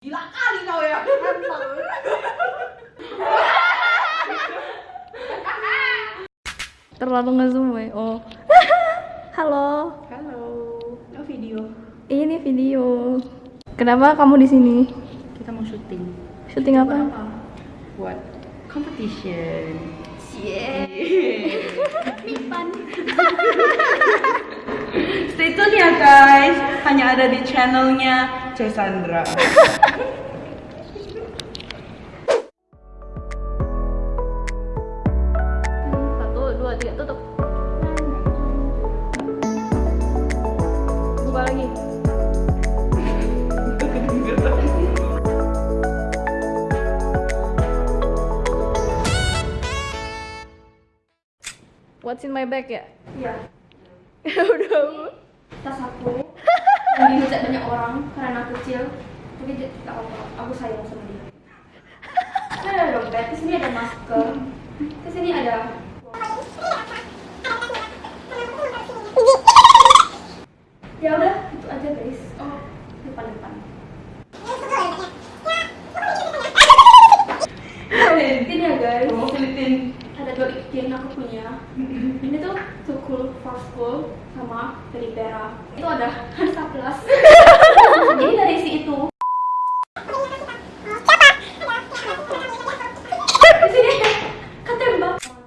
Gila kali kau ya. Terlalu ngezoom ya. Oh. Halo. Halo. Oh video. Ini video. Kenapa kamu di sini? Kita mau syuting. Syuting apa? Buat competition. Stay tune ya guys. Hanya ada di channelnya Cesandra. Satu, dua, tiga, tutup. Buka lagi. What's in my bag ya? Iya, Udah. tas aku dihujat banyak orang karena kecil. Tapi dia tak apa aku sayang sama dia. Ini ada dompet, di sini ada masker. Di sini ada. Ya udah itu aja guys. Oh depan depan ini ya guys. Filipin. ada dua ikin aku punya. Ini tuh school sama dari Pera itu ada Hansa Plus jadi dari si itu.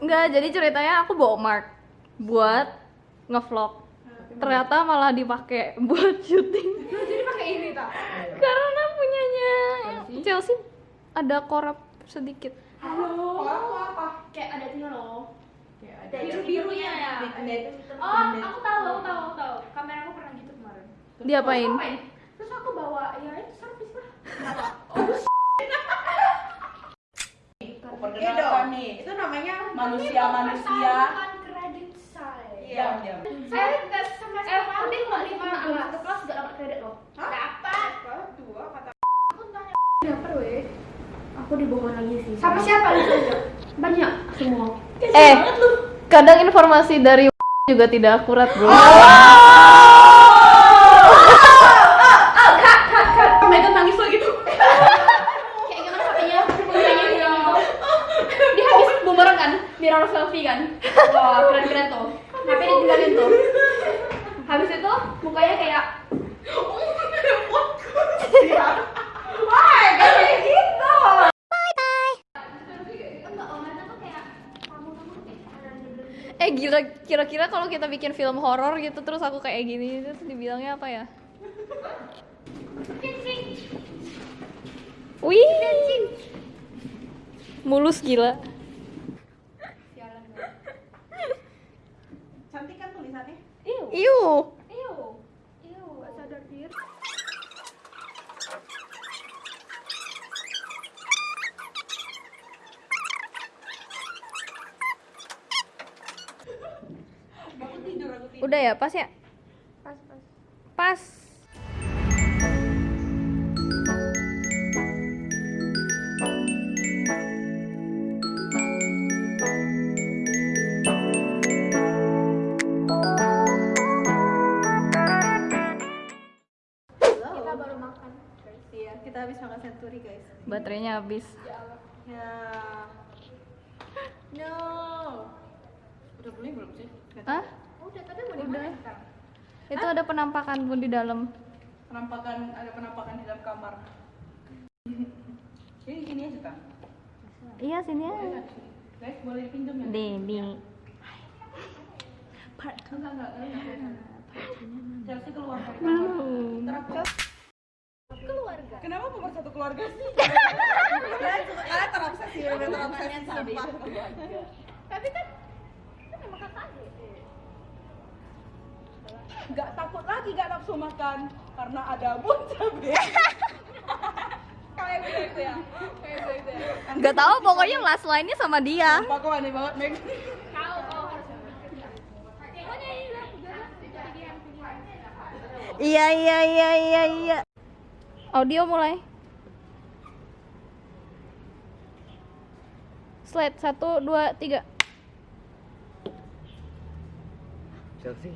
Enggak, jadi ceritanya aku bawa mark buat ngevlog. Ternyata malah dipakai buat syuting. jadi pakai ini tak Karena punyanya Chelsea? Ada korup sedikit. halo? Apa? kayak ada ini loh biru birunya ya oh aku tahu aku tahu aku tahu kamera aku pernah gitu kemarin Diapain? Terus aku bawa ya itu servis lah Perkenalkan nih, itu namanya manusia-manusia. bukan kredit saya Iya, diam. Eh, tes semester eh, Udin nggak lima satu kelas nggak dapat kredit loh. Hah? Dapat. Dua kata. Aku tanya. Dapat weh. Aku dibohong lagi sih. Sama siapa itu? Banyak semua. Eh, kadang informasi dari juga tidak akurat, Bro. Kan, mirror selfie kan. Wah, keren-keren tuh. HP ditinggalin tuh. Habis itu mukanya kayak Wah, gak kayak gitu. enggak om itu tuh kayak kamu-kamu kayak ada Eh, gila kira-kira kalau kita bikin film horor gitu terus aku kayak gini terus dibilangnya apa ya? Wih. Mulus gila. Cantik kan tulisannya? Iu. Gak sadar diri. Aku tidur, aku tidur. Udah ya, pas ya? Pas pas. Pas. Kita baru makan. Iya, kita habis makan senturi guys. Baterainya habis. Ya. No. Udah boleh belum sih? Hah? Udah mau Udah. Itu ada penampakan pun di dalam. Penampakan ada penampakan di dalam kamar. Ini gini aja kan? Iya, sini Boleh aja. nggak? Guys, boleh dipinjam ya? Dedi. Part enggak enggak enggak. Chelsea keluar dari kamar. Keluarga. Kenapa nomor satu keluarga sih? Kalian terobsesi, udah terobsesi sampah. Tapi kan kan emang kakak adik. Gak takut lagi gak nafsu makan karena ada bun cabe. Kayak gitu ya. Kayak gitu ya. Gak tahu pokoknya last line-nya sama dia. Kok aneh banget, Meg. Pilihan. Iya iya iya iya iya. Audio mulai. Slide satu dua tiga. Chelsea,